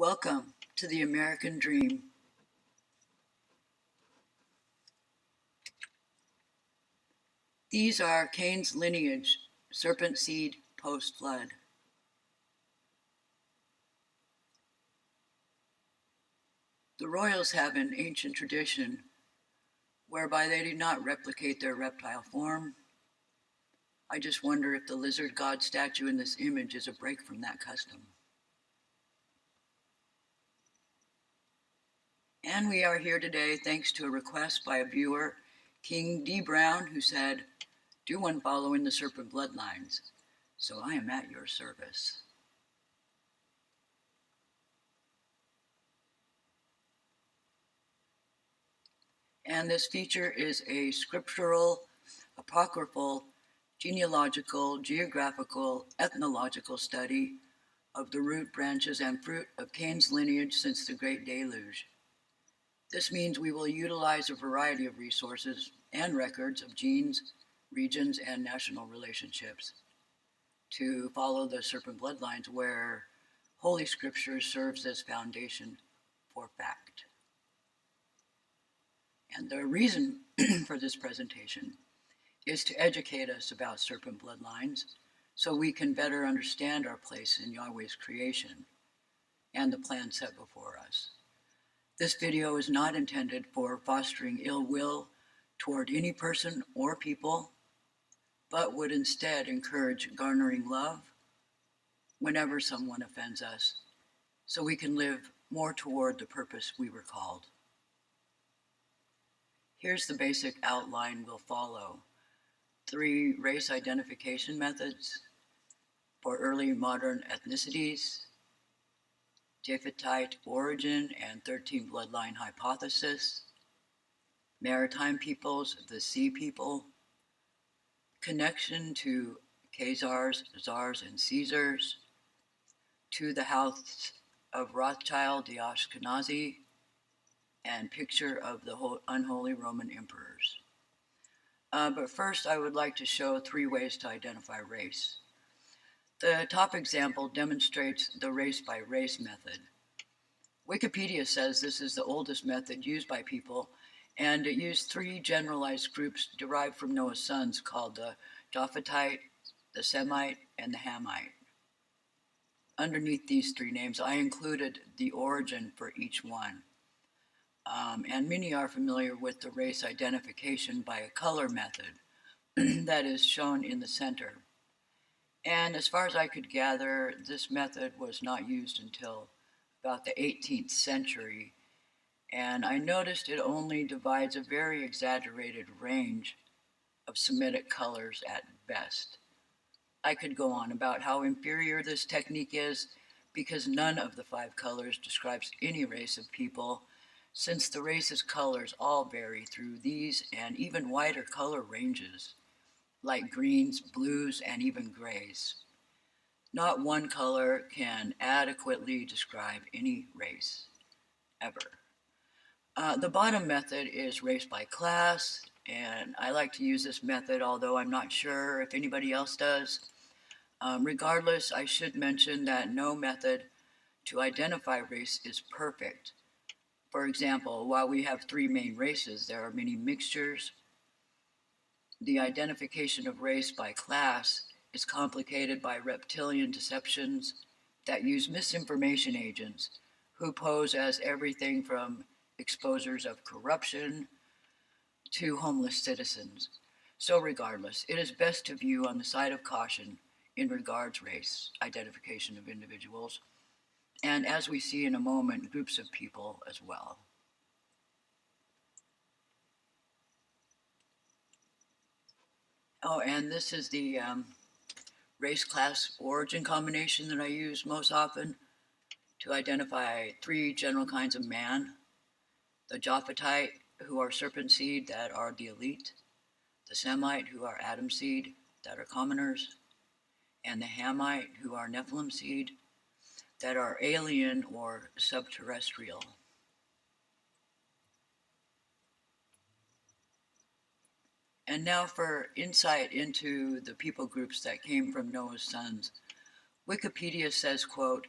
Welcome to the American Dream. These are Cain's lineage, serpent seed post flood. The royals have an ancient tradition whereby they do not replicate their reptile form. I just wonder if the lizard god statue in this image is a break from that custom. And we are here today thanks to a request by a viewer, King D. Brown, who said, do one following the serpent bloodlines. So I am at your service. And this feature is a scriptural, apocryphal, genealogical, geographical, ethnological study of the root, branches, and fruit of Cain's lineage since the Great Deluge. This means we will utilize a variety of resources and records of genes, regions, and national relationships to follow the serpent bloodlines where Holy Scripture serves as foundation for fact. And the reason for this presentation is to educate us about serpent bloodlines so we can better understand our place in Yahweh's creation and the plan set before us. This video is not intended for fostering ill will toward any person or people, but would instead encourage garnering love whenever someone offends us, so we can live more toward the purpose we were called. Here's the basic outline we'll follow. Three race identification methods for early modern ethnicities, Japhetite origin and 13 bloodline hypothesis, maritime peoples, the sea people, connection to Khazars, Czars, and Caesars, to the house of Rothschild, the Ashkenazi, and picture of the unholy Roman emperors. Uh, but first, I would like to show three ways to identify race. The top example demonstrates the race by race method. Wikipedia says this is the oldest method used by people, and it used three generalized groups derived from Noah's sons called the Japhetite, the Semite, and the Hamite. Underneath these three names, I included the origin for each one. Um, and many are familiar with the race identification by a color method that is shown in the center. And as far as I could gather, this method was not used until about the 18th century. And I noticed it only divides a very exaggerated range of Semitic colors at best. I could go on about how inferior this technique is because none of the five colors describes any race of people since the race's colors all vary through these and even wider color ranges like greens, blues, and even grays. Not one color can adequately describe any race, ever. Uh, the bottom method is race by class, and I like to use this method, although I'm not sure if anybody else does. Um, regardless, I should mention that no method to identify race is perfect. For example, while we have three main races, there are many mixtures, the identification of race by class is complicated by reptilian deceptions that use misinformation agents who pose as everything from exposers of corruption to homeless citizens. So regardless, it is best to view on the side of caution in regards race identification of individuals, and as we see in a moment, groups of people as well. Oh, and this is the um, race class origin combination that I use most often to identify three general kinds of man. The Japhetite, who are serpent seed, that are the elite. The Semite, who are Adam seed, that are commoners. And the Hamite, who are Nephilim seed, that are alien or subterrestrial. And now for insight into the people groups that came from Noah's sons. Wikipedia says, quote,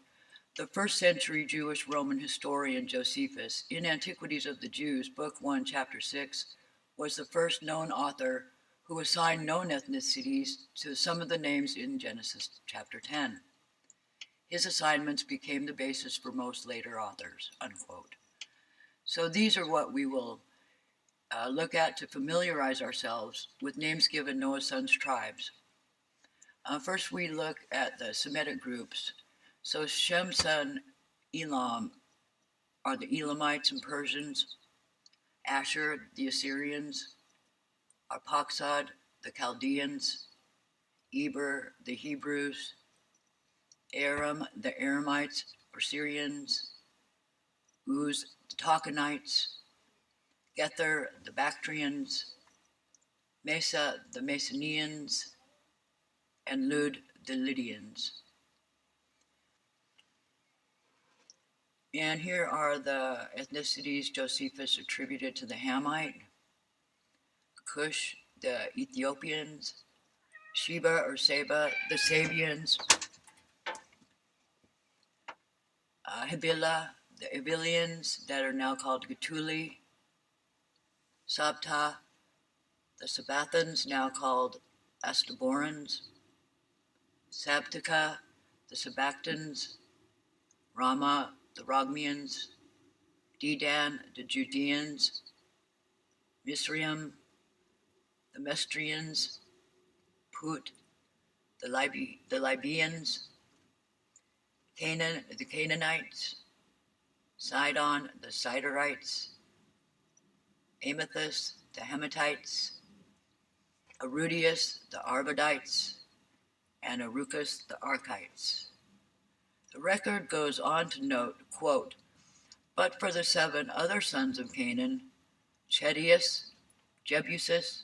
The first century Jewish Roman historian Josephus, in Antiquities of the Jews, Book 1, Chapter 6, was the first known author who assigned known ethnicities to some of the names in Genesis chapter 10. His assignments became the basis for most later authors, unquote. So these are what we will uh, look at to familiarize ourselves with names given Noah's sons' tribes. Uh, first, we look at the Semitic groups. So Shem's son Elam are the Elamites and Persians, Asher, the Assyrians, Arphaxad, the Chaldeans, Eber, the Hebrews, Aram, the Aramites or Syrians, Uz, the Takhanites, Gether, the Bactrians, Mesa, the Masonians, and Lud, the Lydians. And here are the ethnicities Josephus attributed to the Hamite, Cush, the Ethiopians, Sheba or Seba, the Sabians, uh, the Avilians that are now called Gatuli, Sabta, the Sabathans, now called Astaborans, Sabtika, the Sabactans, Rama, the Rogmians, Dedan, the Judeans, Misraim, the Mestrians, Put, the, Liby, the Libyans, Canaan, the Canaanites, Sidon, the Sidonites, Amathus, the Hamatites, Arudius, the Arvadites, and Arucus, the Archites. The record goes on to note, quote, but for the seven other sons of Canaan, Chedius, Jebusus,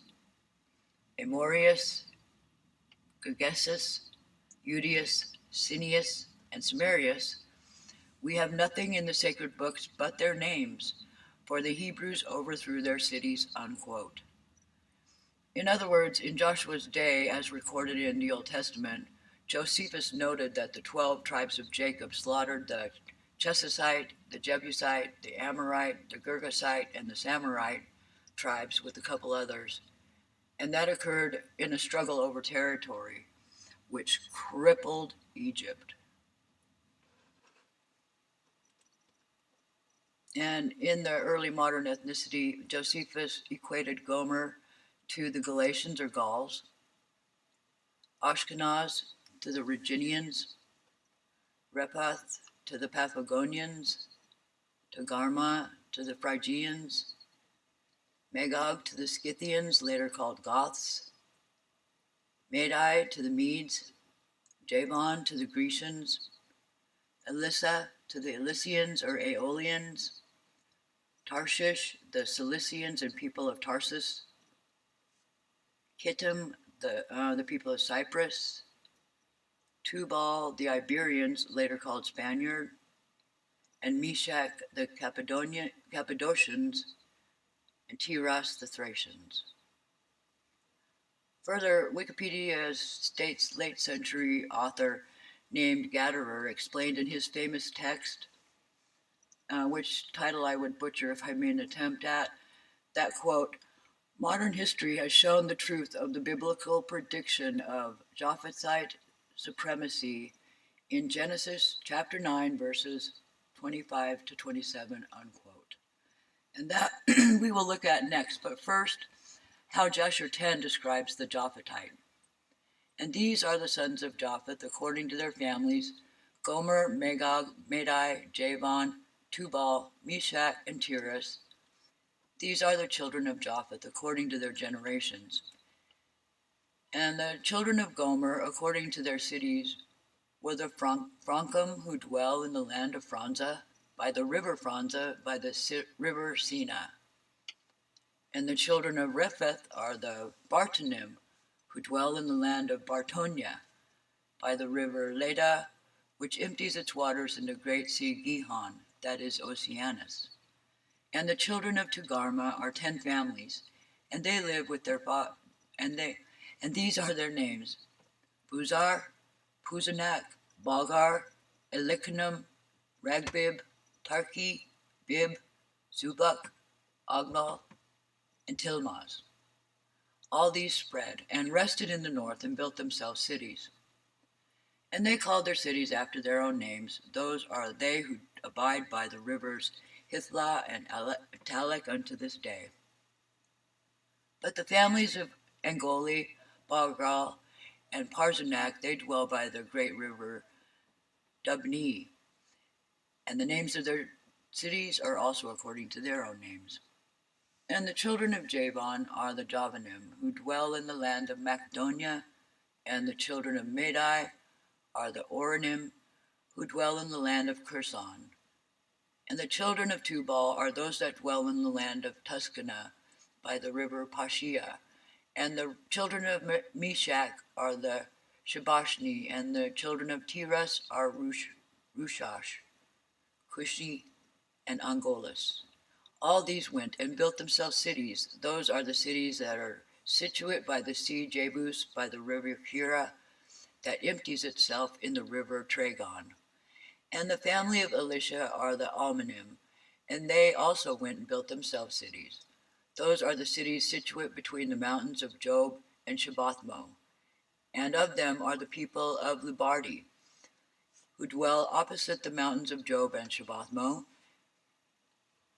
Amorius, Gergesus, Udius, Cineus, and Samarius, we have nothing in the sacred books but their names, for the Hebrews overthrew their cities, unquote. In other words, in Joshua's day, as recorded in the Old Testament, Josephus noted that the 12 tribes of Jacob slaughtered the Chesisite, the Jebusite, the Amorite, the Girgasite, and the Samorite tribes with a couple others. And that occurred in a struggle over territory, which crippled Egypt. And in the early modern ethnicity, Josephus equated Gomer to the Galatians or Gauls, Ashkenaz to the Rhaginians, Rephath to the Paphlagonians, Togarmah to the Phrygians, Magog to the Scythians, later called Goths, Madai to the Medes, Javan to the Grecians, Elissa to the Elysians or Aeolians, Tarshish, the Cilicians and people of Tarsus, Kittim, the, uh, the people of Cyprus, Tubal, the Iberians, later called Spaniard, and Meshach, the Cappadonia, Cappadocians, and Tiras, the Thracians. Further, Wikipedia states late century author named Gatterer explained in his famous text, uh, which title I would butcher if I made an attempt at, that quote, modern history has shown the truth of the biblical prediction of Japhethite supremacy in Genesis chapter 9, verses 25 to 27, unquote. And that we will look at next, but first, how Jasher 10 describes the Japhetite. And these are the sons of Japheth according to their families Gomer, Magog, Madai, Javan, Tubal, Meshach, and Tiras. These are the children of Japheth according to their generations. And the children of Gomer, according to their cities, were the Frankum who dwell in the land of Franza, by the river Franza, by the si- river Sina. And the children of Repheth are the Bartonim, who dwell in the land of Bartonia, by the river Leda, which empties its waters into the great sea Gihon, that is Oceanus. And the children of Tugarma are ten families, and they live with their fa- and they and these are their names: Buzar, Puzanak, Balgar, Elikanum, Ragbib, Tarki, Bib, Zubak, Ognal, and Tilmaz. All these spread and rested in the north and built themselves cities. And they called their cities after their own names. Those are they who abide by the rivers Hithlah and Talek unto this day. But the families of Angoli, Balgal, and Parzanak, they dwell by the great river Dubni, and the names of their cities are also according to their own names. And the children of Javan are the Javanim, who dwell in the land of Macedonia, and the children of Madai are the Oranim, who dwell in the land of Curson. And the children of Tubal are those that dwell in the land of Tuscana by the river Pashia. And the children of Meshach are the Shabashni, and the children of Tiras are Rush, Rushash, Cushi, and Angolas. All these went and built themselves cities. Those are the cities that are situate by the sea Jebus, by the river Hira, that empties itself in the river Tragon. And the family of Elisha are the Almanim, and they also went and built themselves cities. Those are the cities situate between the mountains of Job and Shabbathmo. And of them are the people of Lubardi, who dwell opposite the mountains of Job and Shabbathmo,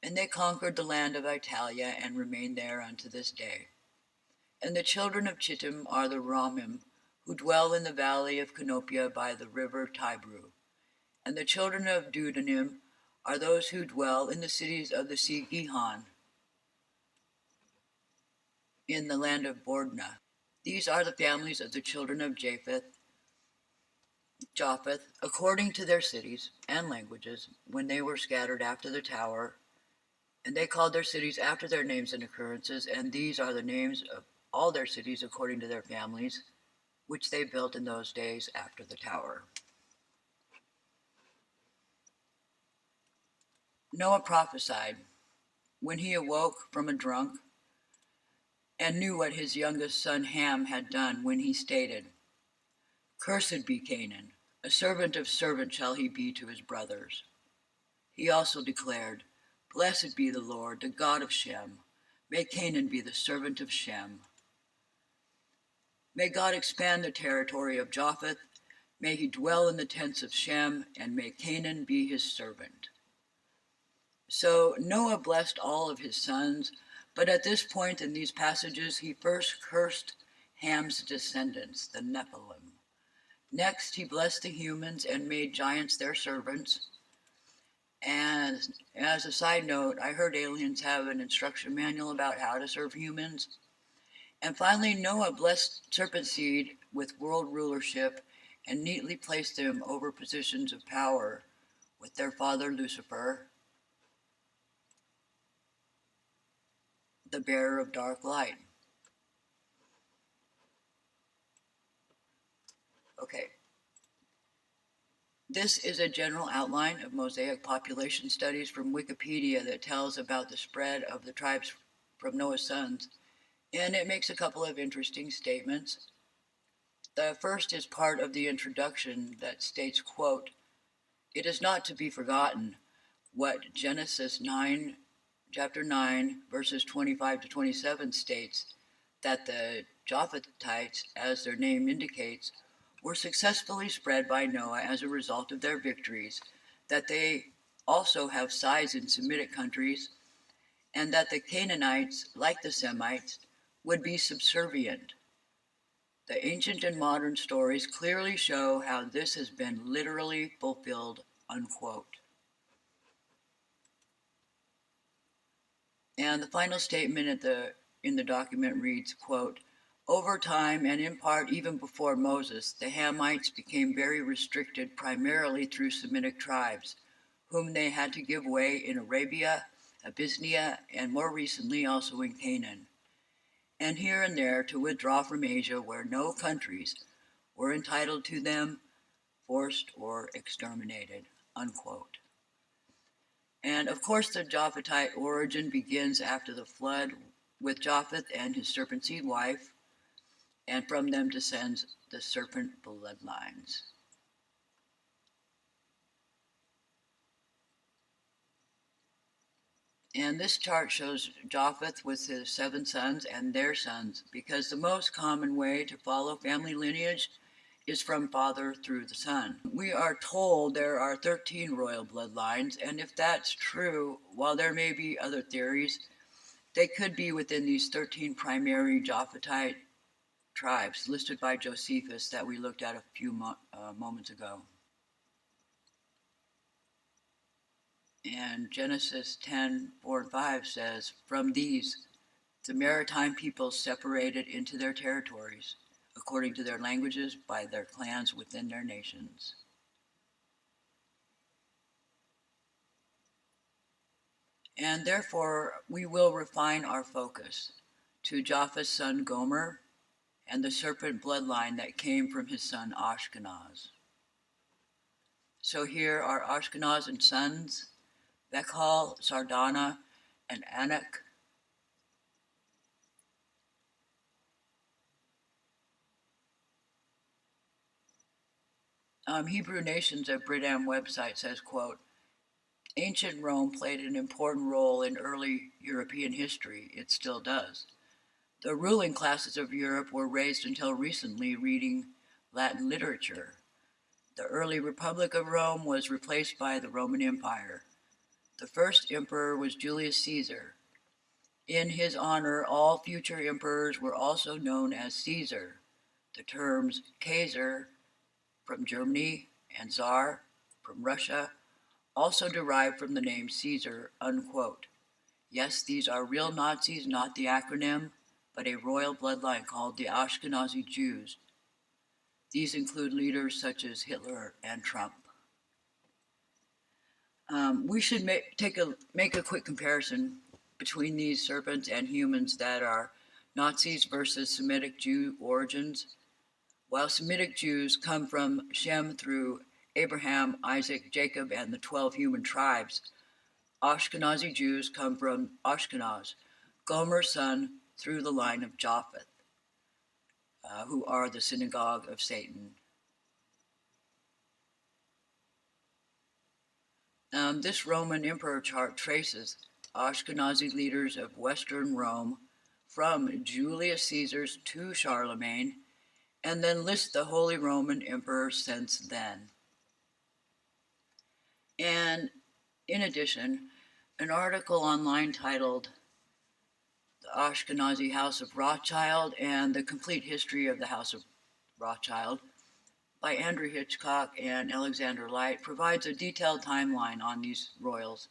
and they conquered the land of Italia and remain there unto this day. And the children of Chittim are the Ramim, who dwell in the valley of Canopia by the river Tibru. And the children of Dudanim are those who dwell in the cities of the sea Gihon, in the land of Bordna. These are the families of the children of Japheth, Japheth, according to their cities and languages, when they were scattered after the tower and they called their cities after their names and occurrences, and these are the names of all their cities according to their families, which they built in those days after the tower. Noah prophesied when he awoke from a drunk and knew what his youngest son Ham had done when he stated, Cursed be Canaan, a servant of servants shall he be to his brothers. He also declared, Blessed be the Lord, the God of Shem. May Canaan be the servant of Shem. May God expand the territory of Japheth. May he dwell in the tents of Shem, and may Canaan be his servant. So Noah blessed all of his sons, but at this point in these passages, he first cursed Ham's descendants, the Nephilim. Next, he blessed the humans and made giants their servants. And as a side note, I heard aliens have an instruction manual about how to serve humans. And finally, Noah blessed serpent seed with world rulership and neatly placed them over positions of power with their father Lucifer, the bearer of dark light. Okay, this is a general outline of Mosaic population studies from Wikipedia that tells about the spread of the tribes from Noah's sons, and it makes a couple of interesting statements. The first is part of the introduction that states, quote, It is not to be forgotten what Genesis 9, chapter 9, verses 25 to 27 states, that the Japhethites, as their name indicates, were successfully spread by Noah as a result of their victories, that they also have size in Semitic countries, and that the Canaanites, like the Semites, would be subservient. The ancient and modern stories clearly show how this has been literally fulfilled, unquote. And the final statement at the in the document reads, quote, over time, and in part even before Moses, the Hamites became very restricted primarily through Semitic tribes, whom they had to give way in Arabia, Abyssinia, and more recently also in Canaan, and here and there to withdraw from Asia where no countries were entitled to them, forced or exterminated. Unquote. And of course, the Japhetite origin begins after the flood with Japheth and his serpent seed wife, and from them descends the serpent bloodlines. And this chart shows Japheth with his seven sons and their sons, because the most common way to follow family lineage is from father through the son. We are told there are 13 royal bloodlines, and if that's true, while there may be other theories, they could be within these 13 primary Japhethite tribes listed by Josephus that we looked at a few mo uh, moments ago. And Genesis 10 4 and 5 says, From these, the maritime peoples separated into their territories, according to their languages, by their clans within their nations. And therefore, we will refine our focus to Japheth's son Gomer and the serpent bloodline that came from his son Ashkenaz. So here are Ashkenaz and sons Bechal, Sardana, and Anak. Um, Hebrew Nations at Brit-Am website says, quote, Ancient Rome played an important role in early European history. It still does. The ruling classes of Europe were raised until recently reading Latin literature. The early Republic of Rome was replaced by the Roman Empire. The first emperor was Julius Caesar. In his honor, all future emperors were also known as Caesar. The terms Kaiser from Germany and Tsar from Russia also derived from the name Caesar, unquote. Yes, these are real Nazis, not the acronym, but a royal bloodline called the Ashkenazi Jews. These include leaders such as Hitler and Trump. Um, we should take a, make a quick comparison between these serpents and humans that are Nazis versus Semitic Jew origins. While Semitic Jews come from Shem through Abraham, Isaac, Jacob, and the 12 human tribes, Ashkenazi Jews come from Ashkenaz, Gomer's son, through the line of Japheth, uh, who are the synagogue of Satan. Um, this Roman emperor chart traces Ashkenazi leaders of Western Rome from Julius Caesar's to Charlemagne, and then list the Holy Roman Emperor since then. And in addition, an article online titled The Ashkenazi House of Rothschild and the Complete History of the House of Rothschild by Andrew Hitchcock and Alexander Light provides a detailed timeline on these royals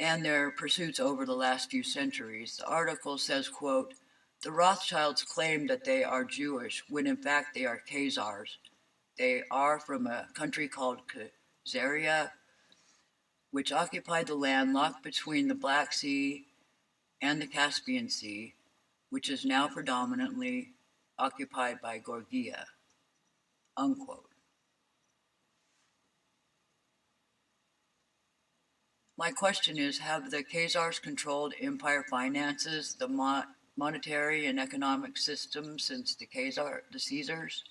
and their pursuits over the last few centuries. The article says, quote, the Rothschilds claim that they are Jewish when in fact they are Khazars. They are from a country called Khazaria, which occupied the land locked between the Black Sea and the Caspian Sea, which is now predominantly occupied by Georgia unquote. My question is, have the Khazars controlled empire finances, the monetary and economic system since the Khazar, the Caesars?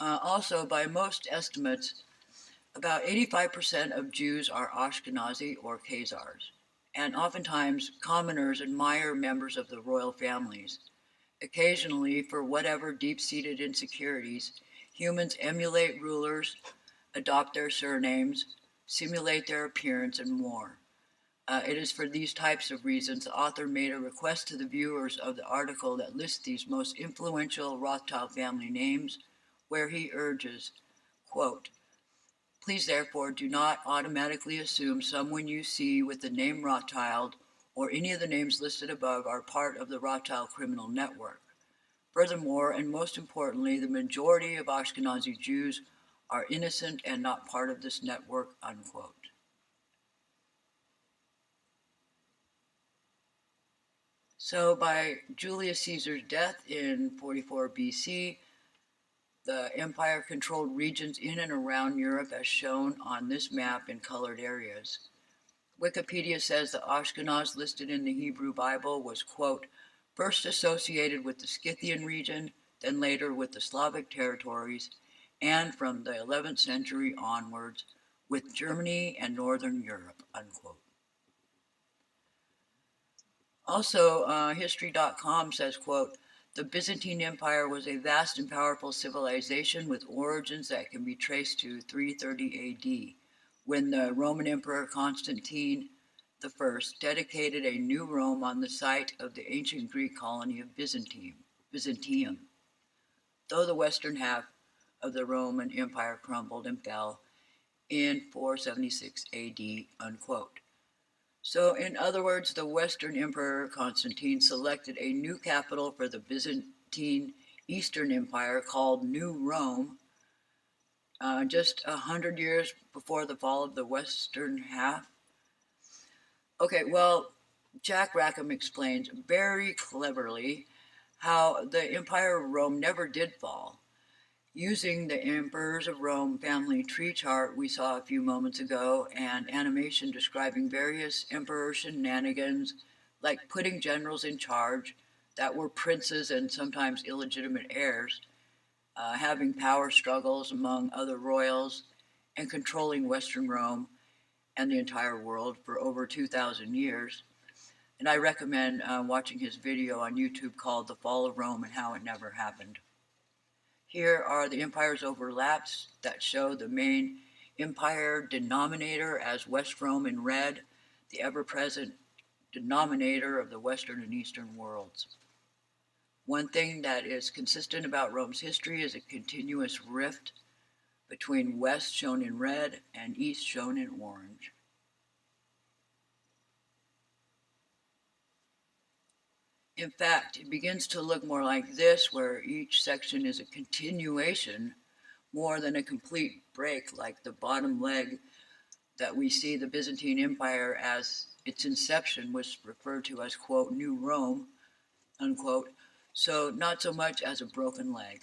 Uh, also, by most estimates, about 85% of Jews are Ashkenazi or Khazars, and oftentimes commoners admire members of the royal families. Occasionally, for whatever deep-seated insecurities, humans emulate rulers, adopt their surnames, simulate their appearance, and more. Uh, it is for these types of reasons the author made a request to the viewers of the article that lists these most influential Rothschild family names, where he urges, quote, Please therefore do not automatically assume someone you see with the name Rothschild or any of the names listed above are part of the Rothschild criminal network. Furthermore, and most importantly, the majority of Ashkenazi Jews are innocent and not part of this network, unquote. So by Julius Caesar's death in 44 BC, the empire controlled regions in and around Europe as shown on this map in colored areas. Wikipedia says the Ashkenaz listed in the Hebrew Bible was, quote, first associated with the Scythian region, then later with the Slavic territories, and from the 11th century onwards with Germany and Northern Europe, unquote. Also, uh, history.com says, quote, the Byzantine Empire was a vast and powerful civilization with origins that can be traced to 330 AD, when the Roman Emperor Constantine I dedicated a new Rome on the site of the ancient Greek colony of Byzantium. Byzantium. Though the western half of the Roman Empire crumbled and fell in 476 AD, unquote. So, in other words, the Western Emperor Constantine selected a new capital for the Byzantine Eastern Empire called New Rome, uh, just a hundred years before the fall of the Western half. Okay, well, Jack Rackham explains very cleverly how the Empire of Rome never did fall using the Emperors of Rome family tree chart we saw a few moments ago and animation describing various emperor shenanigans like putting generals in charge that were princes and sometimes illegitimate heirs, uh, having power struggles among other royals, and controlling Western Rome and the entire world for over 2,000 years. And I recommend uh, watching his video on YouTube called The Fall of Rome and How It Never Happened. Here are the empire's overlaps that show the main empire denominator as West Rome in red, the ever-present denominator of the Western and Eastern worlds. One thing that is consistent about Rome's history is a continuous rift between West shown in red and East shown in orange. In fact, it begins to look more like this, where each section is a continuation more than a complete break, like the bottom leg that we see the Byzantine Empire as its inception was referred to as, quote, New Rome, unquote, so not so much as a broken leg.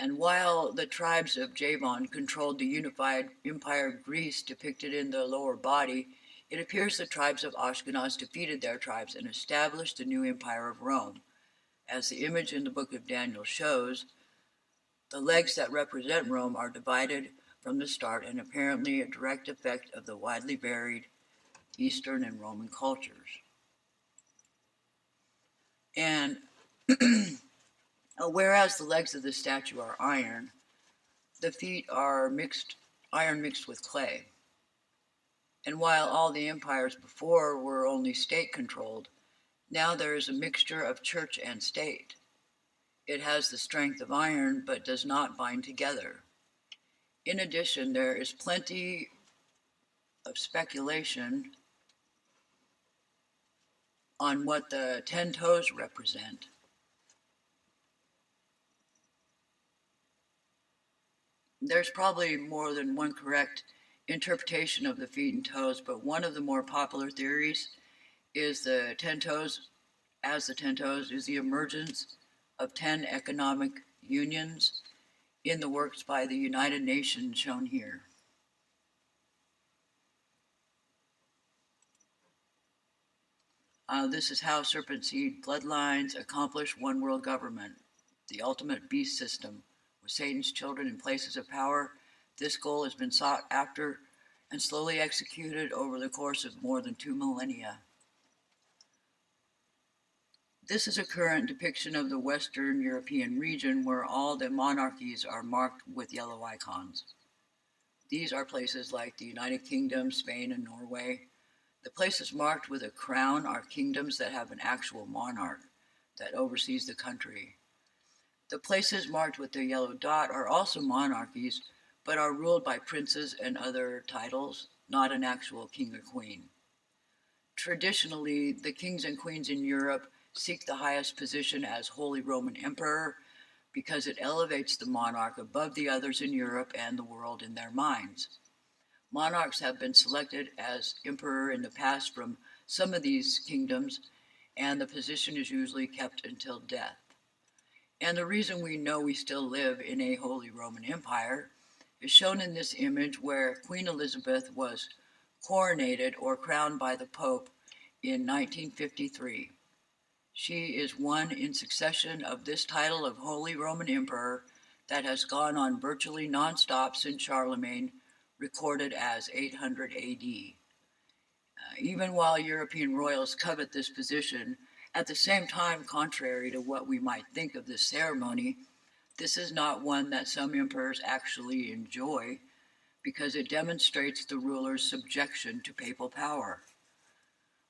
And while the tribes of Javan controlled the unified empire of Greece depicted in the lower body, it appears the tribes of Ashkenaz defeated their tribes and established the new empire of Rome. As the image in the book of Daniel shows, the legs that represent Rome are divided from the start and apparently a direct effect of the widely varied Eastern and Roman cultures. And uh, whereas the legs of the statue are iron, the feet are mixed iron mixed with clay. And while all the empires before were only state controlled, now there is a mixture of church and state. It has the strength of iron, but does not bind together. In addition, there is plenty of speculation on what the ten toes represent. There's probably more than one correct interpretation of the feet and toes, but one of the more popular theories is the 10 toes, as the 10 toes, is the emergence of 10 economic unions in the works by the United Nations shown here. Uh, this is how serpent seed bloodlines accomplish one world government, the ultimate beast system, with Satan's children in places of power this goal has been sought after and slowly executed over the course of more than two millennia. This is a current depiction of the Western European region where all the monarchies are marked with yellow icons. These are places like the United Kingdom, Spain, and Norway. The places marked with a crown are kingdoms that have an actual monarch that oversees the country. The places marked with the yellow dot are also monarchies but are ruled by princes and other titles, not an actual king or queen. Traditionally, the kings and queens in Europe seek the highest position as Holy Roman Emperor because it elevates the monarch above the others in Europe and the world in their minds. Monarchs have been selected as emperor in the past from some of these kingdoms, and the position is usually kept until death. And the reason we know we still live in a Holy Roman Empire is shown in this image where Queen Elizabeth was coronated or crowned by the Pope in 1953. She is one in succession of this title of Holy Roman Emperor that has gone on virtually nonstop since Charlemagne, recorded as 800 AD. Uh, even while European royals covet this position, at the same time, contrary to what we might think of this ceremony, this is not one that some emperors actually enjoy because it demonstrates the ruler's subjection to papal power.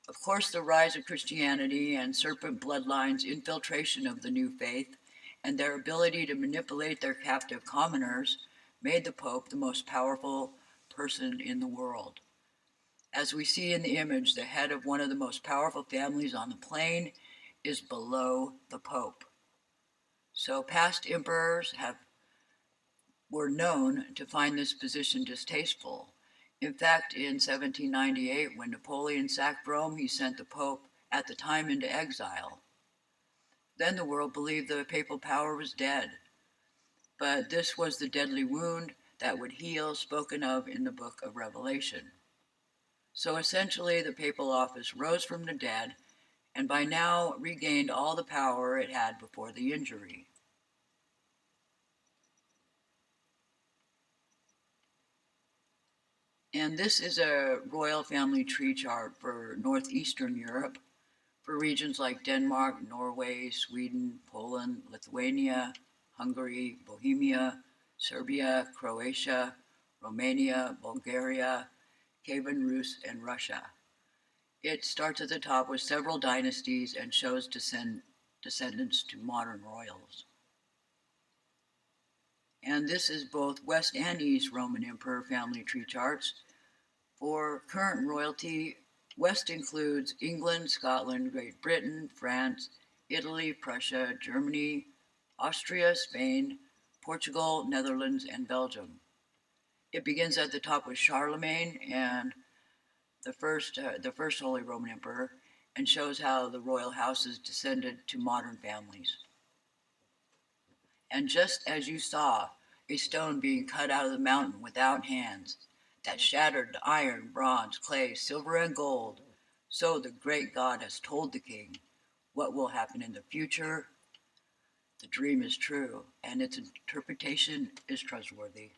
Of course, the rise of Christianity and serpent bloodlines' infiltration of the new faith and their ability to manipulate their captive commoners made the Pope the most powerful person in the world. As we see in the image, the head of one of the most powerful families on the plane is below the Pope. So past emperors have were known to find this position distasteful. In fact, in 1798, when Napoleon sacked Rome, he sent the Pope at the time into exile. Then the world believed the papal power was dead. But this was the deadly wound that would heal, spoken of in the book of Revelation. So essentially, the papal office rose from the dead and by now regained all the power it had before the injury. And this is a royal family tree chart for northeastern Europe, for regions like Denmark, Norway, Sweden, Poland, Lithuania, Hungary, Bohemia, Serbia, Croatia, Romania, Bulgaria, Kievan Rus, and Russia. It starts at the top with several dynasties and shows descend, descendants to modern royals. And this is both West and East Roman Emperor family tree charts. For current royalty, West includes England, Scotland, Great Britain, France, Italy, Prussia, Germany, Austria, Spain, Portugal, Netherlands, and Belgium. It begins at the top with Charlemagne and the first, uh, the first Holy Roman Emperor, and shows how the royal houses descended to modern families. And just as you saw a stone being cut out of the mountain without hands, that shattered iron, bronze, clay, silver, and gold, so the great God has told the king what will happen in the future. The dream is true, and its interpretation is trustworthy.